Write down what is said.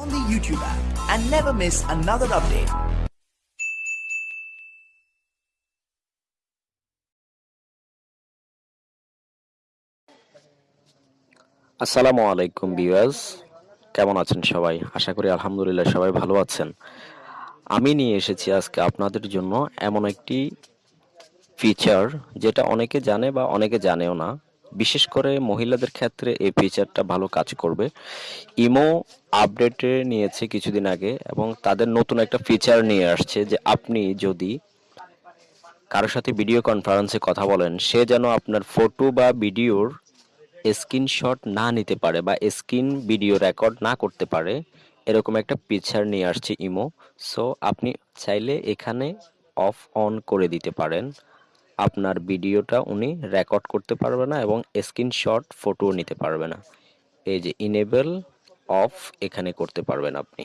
on the YouTube app. And never miss another update. আসসালামু আলাইকুম viewers কেমন আছেন সবাই? আশা করি আলহামদুলিল্লাহ সবাই ভালো আছেন। আমি নিয়ে এসেছি আজকে আপনাদের জন্য এমন একটি ফিচার যেটা অনেকে জানে বা অনেকে জানেও না। বিশেষ করে মহিলাদের ক্ষেত্রে এই ফিচারটা ভালো কাজ করবে। ইমো আপডেটে নিয়েছে কিছুদিন আগে এবং তাদের নতুন একটা ফিচার নিয়ে আসছে যে আপনি যদি কারোর সাথে ভিডিও কনফারেন্সে কথা বলেন, সে যেন আপনার ফটো বা ভিডিওর স্ক্রিনশট না নিতে পারে বা স্ক্রিন ভিডিও রেকর্ড না করতে পারে, এরকম একটা পিকচার নিয়ে আসছে ইমো। সো আপনি চাইলে এখানে অফ অন করে দিতে পারেন। আপনার ভিডিওটা উনি রেকর্ড করতে পারবে না এবং স্ক্রিনশট ফটোও নিতে পারবে না। এই যে ইনেবল অফ এখানে করতে পারবেন আপনি।